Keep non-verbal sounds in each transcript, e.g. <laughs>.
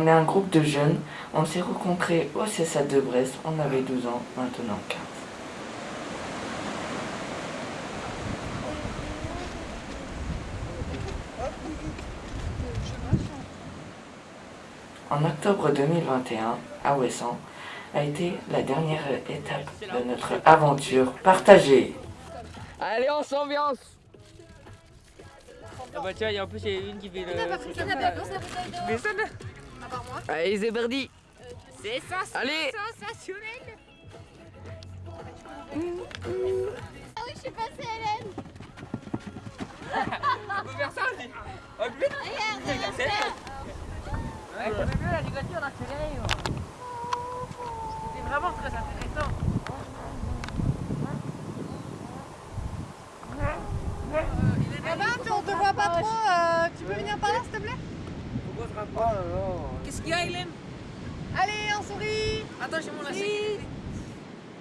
On est un groupe de jeunes. On s'est rencontrés au CSA de Brest. On avait 12 ans, maintenant 15. En octobre 2021, à Ouessant, a été la dernière étape de notre aventure partagée. Allez, on s'ambiance Ah bah tiens, il y a en plus il y a une qui fait le... Mais ça là Allez, c'est parti C'est ça, Allez. sensationnel. Ah oui, je suis passée Hélène. On peut faire ça aussi Oh Regarde, regarde ça Ouais, t'as vu la ligature d'accélérer C'était vraiment très intéressant. Robin, tu, on te voit pas trop, euh, tu peux venir par là s'il te plaît? On se rapproche Qu'est-ce qu'il y a, Hélène? Allez, on sourit Attends, j'ai mon lacet.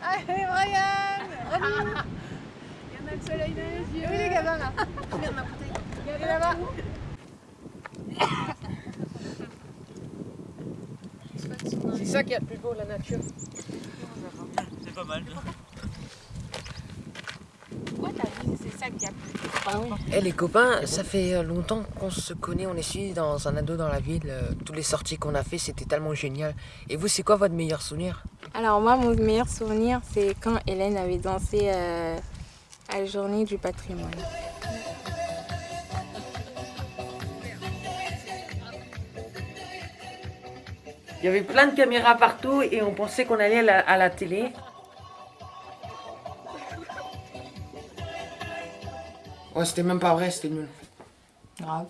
Allez, Brian <laughs> Il y en a le soleil dans les yeux Oui, les gamins là? <laughs> Regarde ma bouteille. Regardez là-bas. C'est ça qui est le plus beau, la nature. C'est pas mal Ça a Eh les copains, ça fait euh, longtemps qu'on se connaît, on est suivis dans un ado dans la ville. euh, Tous les sorties qu'on a fait, c'était tellement génial. Et vous, c'est quoi votre meilleur souvenir? Alors moi, mon meilleur souvenir, c'est quand Hélène avait dansé euh, à la journée du patrimoine. Il y avait plein de caméras partout et on pensait qu'on allait à la, à la télé. Ouais, c'était même pas vrai, c'était nul. Grave.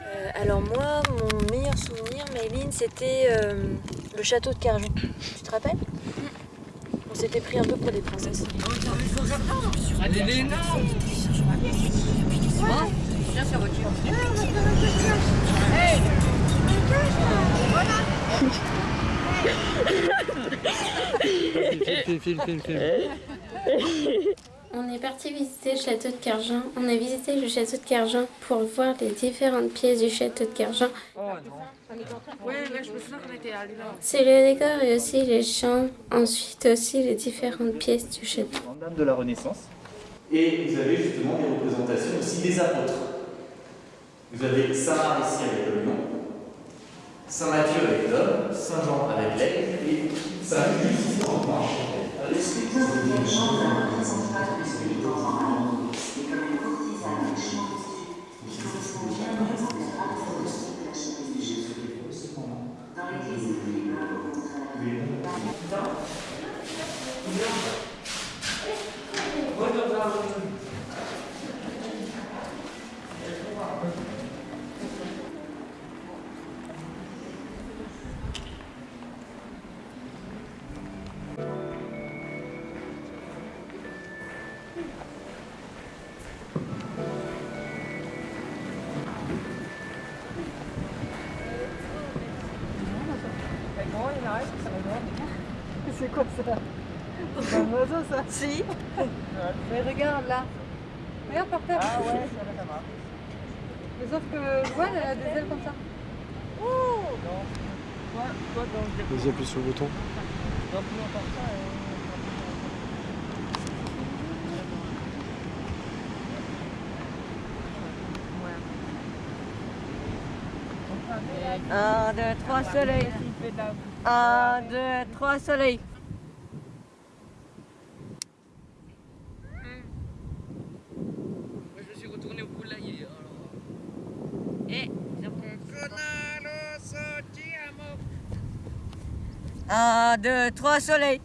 Euh, alors moi, mon meilleur souvenir, Mayline, c'était euh, le château de Carjon. Tu te rappelles? On s'était pris un peu pour des princesses. <laughs> On est parti visiter le château de Cargin. On a visité le château de Cargin pour voir les différentes pièces du château de Cargin. Là. C'est le décor et aussi les chambres. Ensuite aussi les différentes pièces du château. Dame de la Renaissance. Et vous avez justement des représentations aussi des apôtres. Vous avez Saint Marc ici avec le lion, Saint Matthieu avec l'homme, Saint Jean avec l'aigle et Saint Louis ici en Ah ouais, ça va, ça va. Mais sauf que je vois, elle a des ailes comme ça. Vas-y, appuie sur le bouton. Un, deux, trois soleils. Un, deux, trois soleils. Je me suis retourné au poulailler alors. Et Un, deux, trois soleils.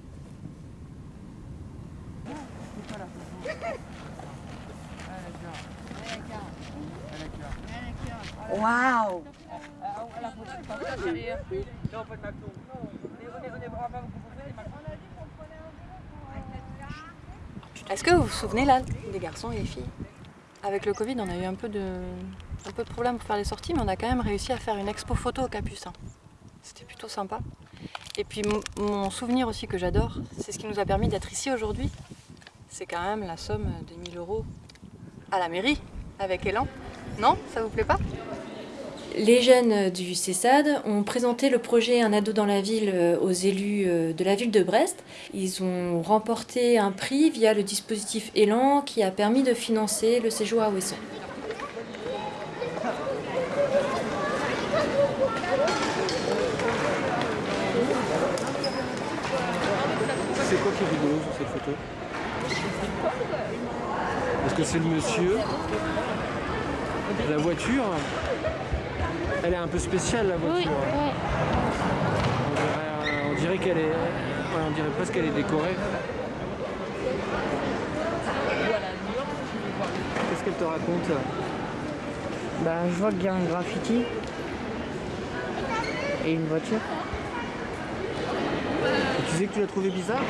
Waouh Est-ce que vous vous souvenez là des garçons et des filles? Avec le Covid, on a eu un peu de, un peu de problème pour faire les sorties, mais on a quand même réussi à faire une expo photo au Capucin. C'était plutôt sympa. Et puis mon- souvenir aussi que j'adore, c'est ce qui nous a permis d'être ici aujourd'hui. C'est quand même la somme des 1000 euros à la mairie avec Elan. Non Ça vous plaît pas? Les jeunes du CESAD ont présenté le projet Un ado dans la ville aux élus de la ville de Brest. Ils ont remporté un prix via le dispositif Élan qui a permis de financer le séjour à Ouessant. C'est quoi qui est Est-ce que c'est le monsieur La voiture Elle est un peu spéciale la voiture. On dirait, qu'elle est. on dirait presque qu'elle est décorée. Qu'est-ce qu'elle te raconte Bah je vois qu'il y a un graffiti et une voiture. tu disais que tu l'as trouvé bizarre?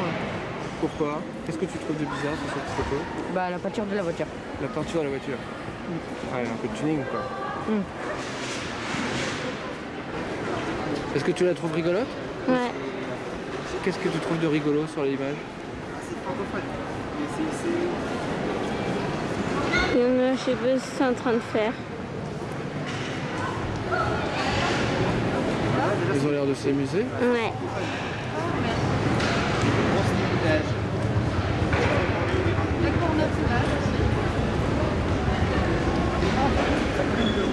Pourquoi? Qu'est-ce que tu trouves de bizarre sur cette photo? Bah la peinture de la voiture. La peinture de la voiture Ouais, un peu de tuning quoi. Mm. Est-ce que tu la trouves rigolote? Ouais. Qu'est-ce que tu trouves de rigolo sur l'image? Je sais pas ce c'est en train de faire. Ils ont l'air de s'amuser. Ouais.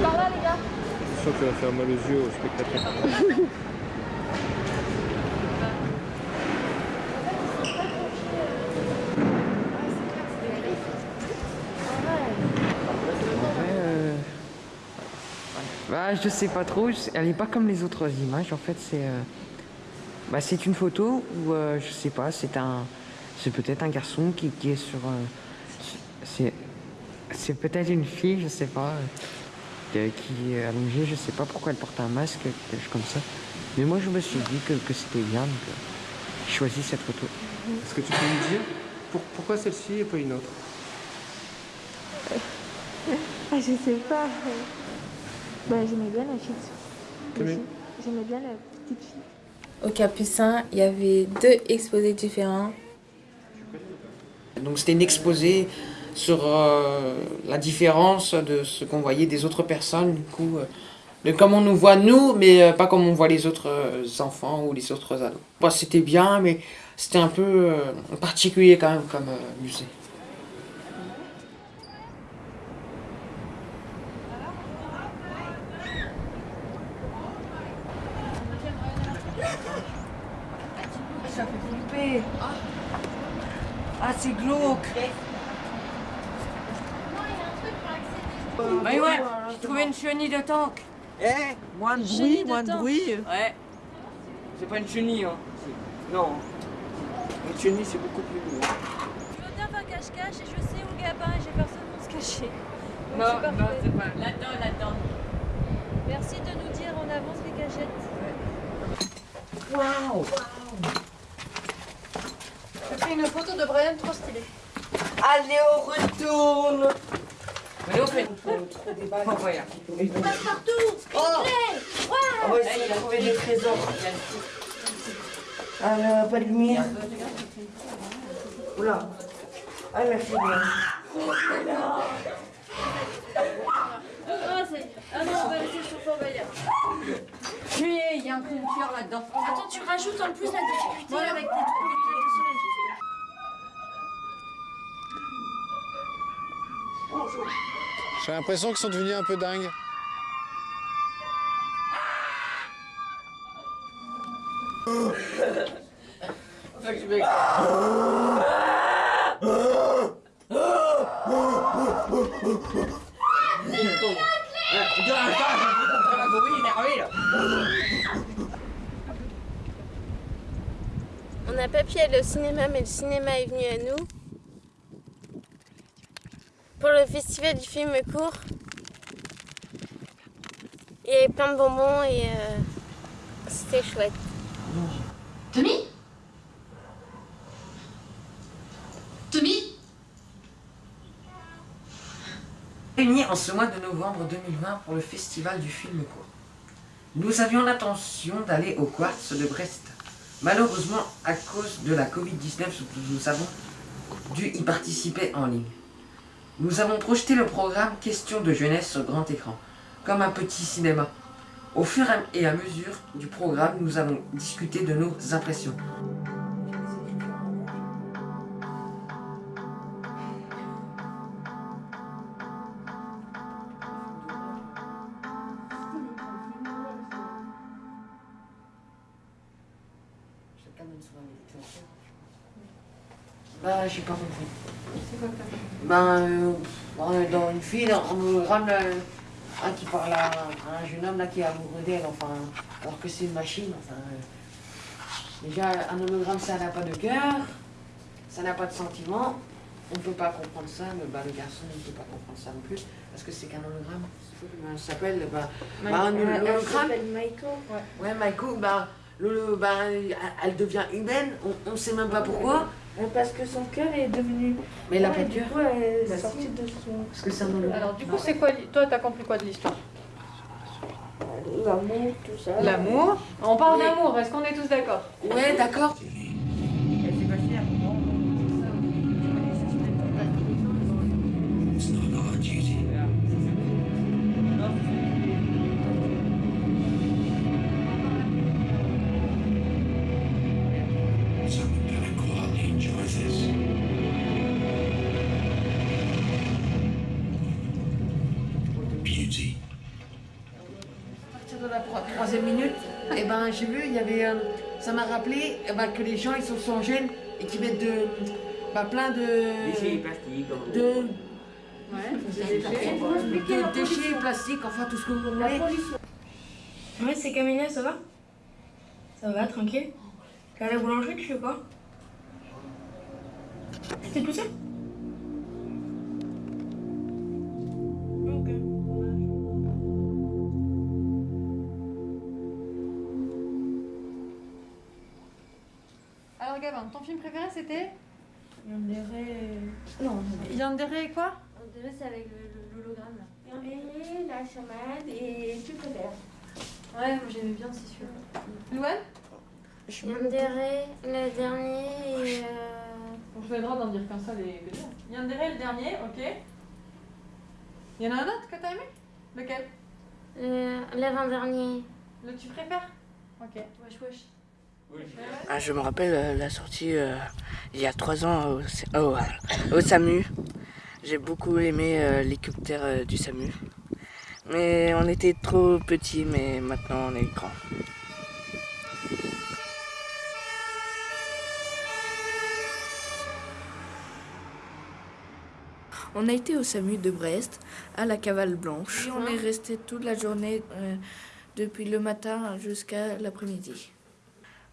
Par là, les gars. Sens que ça va faire mal aux yeux aux spectateurs. Euh, Bah, je sais pas trop, elle est pas comme les autres images. En fait, c'est euh, bah, c'est une photo où euh, je sais pas, c'est un, c'est peut-être un garçon qui, est sur, euh, c'est, c'est peut-être une fille, je sais pas, euh, qui est allongée. Je sais pas pourquoi elle porte un masque, quelque chose comme ça. Mais moi, je me suis dit que, que c'était bien, donc euh, j'ai choisi cette photo. Est-ce que tu peux me dire pour- pourquoi celle-ci et pas une autre? Ah, je sais pas. Bah, j'aimais bien la fille. J'aimais bien la petite fille. Au Capucin, il y avait deux exposés différents. Donc c'était une exposé sur euh, la différence de ce qu'on voyait des autres personnes, du coup, euh, de comment on nous voit nous, mais euh, pas comme on voit les autres enfants ou les autres ados. C'était bien, mais c'était un peu particulier quand même comme musée. Ça fait flipper. Ah, c'est glauque. Mais ouais, j'ai trouvé une chenille de tank. Eh, moins de bruit, moins de bruit. Ouais. C'est pas une chenille, hein. Non. Une chenille, c'est beaucoup plus lourd. Je veux bien faire cache-cache et je sais où Gabin et j'ai personne pour se cacher. Donc, Non, non, c'est pas. Là-dedans, là-dedans. Merci de nous dire en avance les cachettes. Waouh J'ai pris une photo de Brian trop stylée. Allez, on retourne Mais on fait Oh, voilà. Passe-partout Oh On va essayer de trouver des trésors. Ah, là, pas de lumière. Oula. Ah, merci bien. Ah, c'est... ah non, on va laisser Bayard. Puis, il y a un peu de là-dedans. Attends, tu rajoutes en plus la difficulté Voilà. avec des trucs de soleil. J'ai l'impression qu'ils sont devenus un peu dingues. On n'a pas pu aller au cinéma, mais le cinéma est venu à nous. Pour le festival du film court. Il y avait plein de bonbons et euh, c'était chouette. Tommy? Tommy? Réunis en ce mois de novembre 2020 pour le festival du film court. Nous avions l'intention d'aller au Quartz de Brest. Malheureusement, à cause de la Covid-19, nous avons dû y participer en ligne. Nous avons projeté le programme Questions de jeunesse sur grand écran, comme un petit cinéma. Au fur et à mesure du programme, nous avons discuté de nos impressions. Bah, j'ai pas compris. C'est quoi que t'as compris Ben, euh, dans une fille, on me rame un qui parle à, un jeune homme là qui est amoureux d'elle, enfin, alors que c'est une machine, enfin. euh, déjà, un hologramme, ça n'a pas de cœur, ça n'a pas de sentiment, on ne peut pas comprendre ça, mais bah, le garçon ne peut pas comprendre ça non plus, parce que c'est qu'un hologramme. Ça s'appelle, bah, bah, un Elle hologramme. s'appelle Maiko. Ouais, ouais Maiko, bah, le- bah, elle devient humaine, on ne sait même pas pourquoi. Euh, Parce que son cœur est devenu. Mais elle a Ouais, pas de du cœur. coup, elle est Bah, sortie de son. Parce que c'est un. Alors du coup, c'est quoi Toi, t'as compris quoi de l'histoire? L'amour, tout ça. L'amour? On parle Oui. d'amour, est-ce qu'on est tous d'accord? Ouais, d'accord. Troisième minute, eh ben, j'ai vu, il y avait, euh, ça m'a rappelé eh ben, que les gens ils sont sans gêne et qui mettent de, bah, plein de, Déchets plastiques. de, Ouais, de déchets plastiques, enfin tout ce que vous voulez. Ouais, c'est Camilla, ça va? Ça va, tranquille. T'es à la boulangerie, tu fais quoi T'es tout seul Alors Gavin, ton film préféré c'était Yandere. Non, Yandere et quoi? Dirait c'est avec le- le- l'hologramme là. Yandere, la chamade et tu préfères? Ouais, moi j'aimais bien aussi celui-là. Louane? Yandere, le dernier et. Euh... Bon, je vais le droit d'en dire qu'un seul et que dire. Yandere le dernier, ok. Il y en a un autre que t'as aimé? Lequel? Le l'avant-dernier. Le tu préfères? Ok. Wesh wesh. Ah, je me rappelle euh, la sortie euh, il y a trois ans au, au, au SAMU. J'ai beaucoup aimé euh, l'hélicoptère euh, du SAMU. Mais on était trop petits, mais maintenant on est grands. On a été au SAMU de Brest, à la Cavale Blanche. Et on est resté toute la journée, euh, depuis le matin jusqu'à l'après-midi.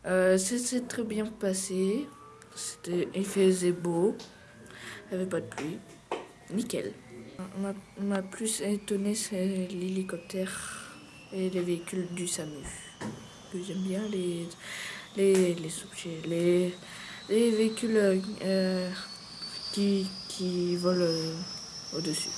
Euh, ça s'est très bien passé. Il faisait beau, il n'y avait pas de pluie. Nickel. M'a m'a plus étonné, c'est l'hélicoptère et les véhicules du SAMU. J'aime bien les, les, les objets, les, les véhicules euh, qui, qui volent euh, au-dessus.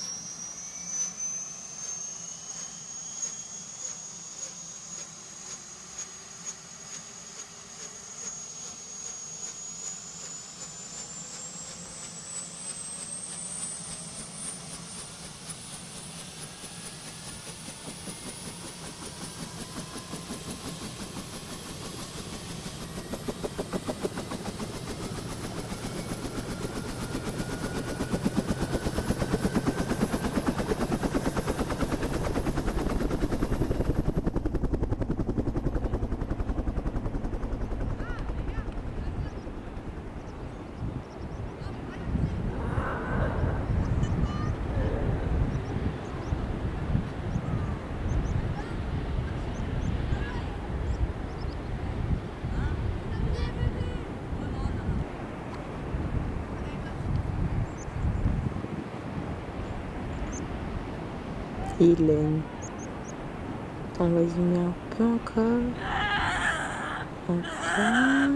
Hélène. Attends, vas-y, mets un peu encore. Enfin.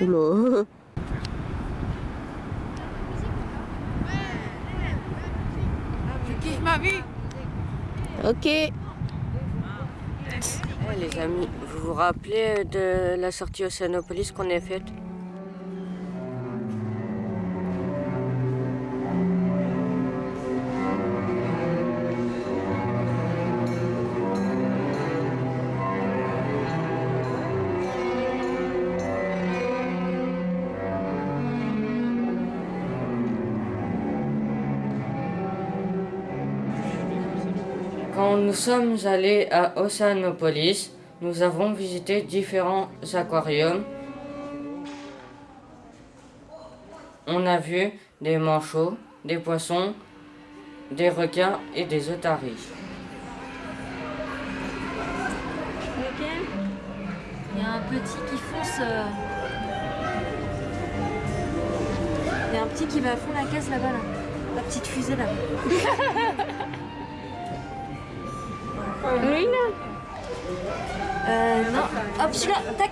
Oula. Je kiffe ma vie. Ok. Les amis, vous vous rappelez de la sortie Océanopolis qu'on a faite? Nous sommes allés à Oceanopolis. Nous avons visité différents aquariums. On a vu des manchots, des poissons, des requins et des otaries. Il y a un petit qui fonce. euh, Il y a un petit qui va à fond la caisse là-bas, là. La petite fusée là. <laughs> Oui, là. Euh, non. Hop, celui-là, tac.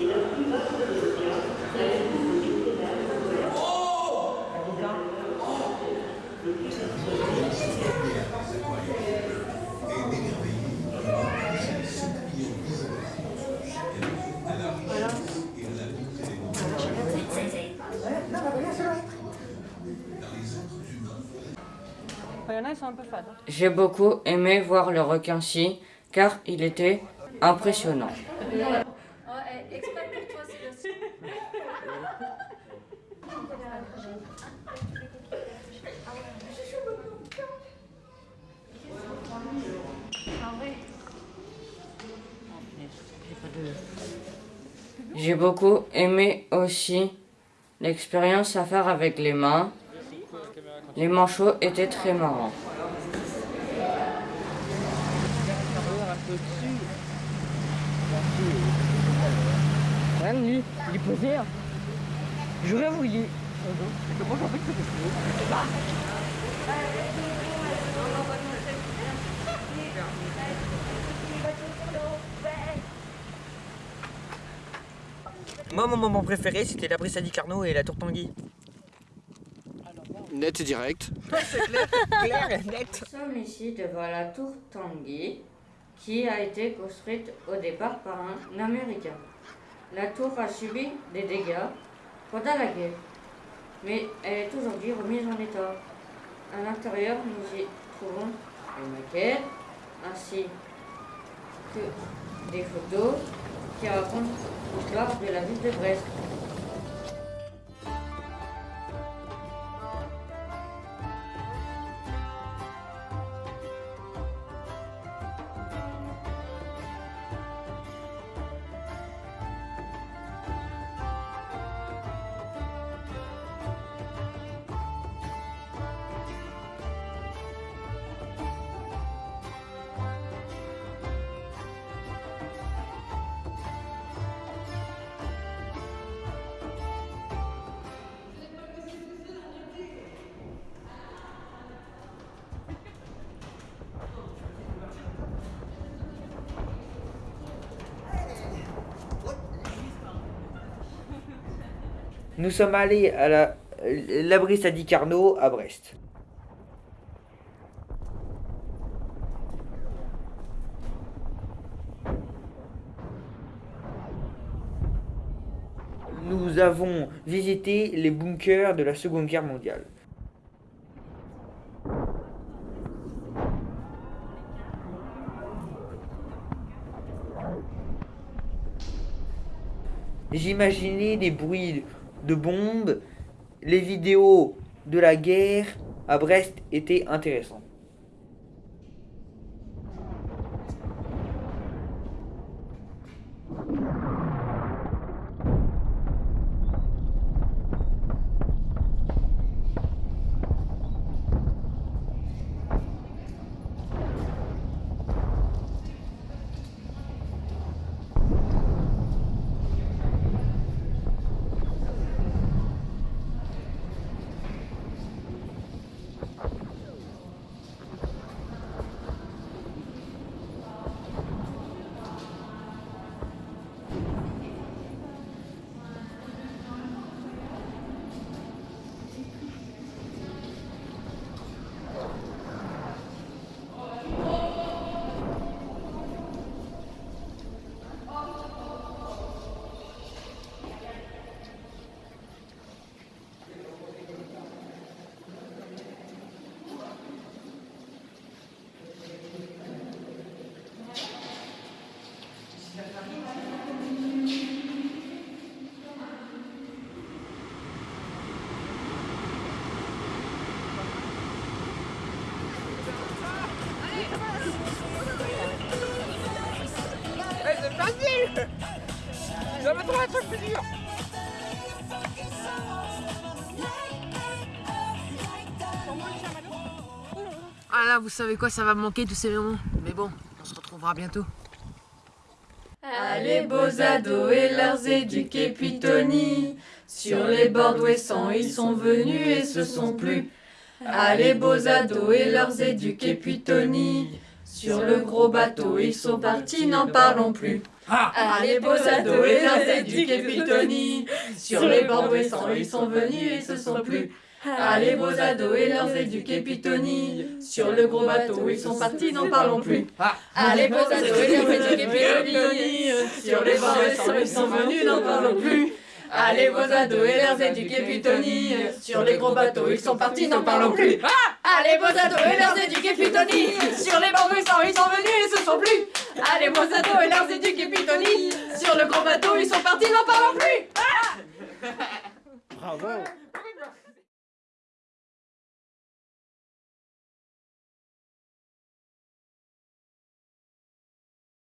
Il y en a, ils sont un peu fades. hein. J'ai beaucoup aimé voir le requin-ci car il était impressionnant. J'ai beaucoup aimé aussi l'expérience à faire avec les mains. Les manchots étaient très marrants. Rien de lui, il est posé. hein. Je rêve, il est. Moi, mon moment préféré, c'était la Brissadi Carnot et la Tour Tanguy. Net et direct. <laughs> C'est clair, clair et net. Nous sommes ici devant la tour Tanguy qui a été construite au départ par un Américain. La tour a subi des dégâts pendant la guerre, mais elle est aujourd'hui remise en état. À l'intérieur, nous y trouvons une maquette ainsi que des photos qui racontent l'histoire de la ville de Brest. Nous sommes allés à la, la Brissadi Carnot à Brest. Nous avons visité les bunkers de la Seconde Guerre mondiale. J'imaginais des bruits de bombes, les vidéos de la guerre à Brest étaient intéressants. J'avais trouvé un truc plus dur Ah là, vous savez quoi, ça va me manquer tous ces moments. Mais bon, on se retrouvera bientôt. Allez beaux ados et leurs éduqués puis Tony Sur les bords d'Ouessant ils sont venus et se sont plus Allez beaux ados et leurs éduqués puis Tony Sur le gros bateau ils sont partis n'en parlons plus. Allez beaux ados et leurs éduqués puis Tony Sur les bords d'Ouessant ils sont venus et se sont plus. Allez beaux ados et leurs éduqués puis Tony Sur le gros bateau ils sont partis n'en parlons plus. Allez beaux ados et leurs éduqués puis Tony Sur les bords ils sont venus n'en parlons plus Allez vos ados et leurs éduqués puis Tony Sur les gros bateaux ils sont partis n'en parlons plus. Allez vos ados et leurs éduqués puis Tony Sur les bords d'Ouessant ils sont venus et se sont plus Allez vos ados et leurs éduqués puis Tony Sur le gros bateau ils sont partis n'en parlons plus. Bravo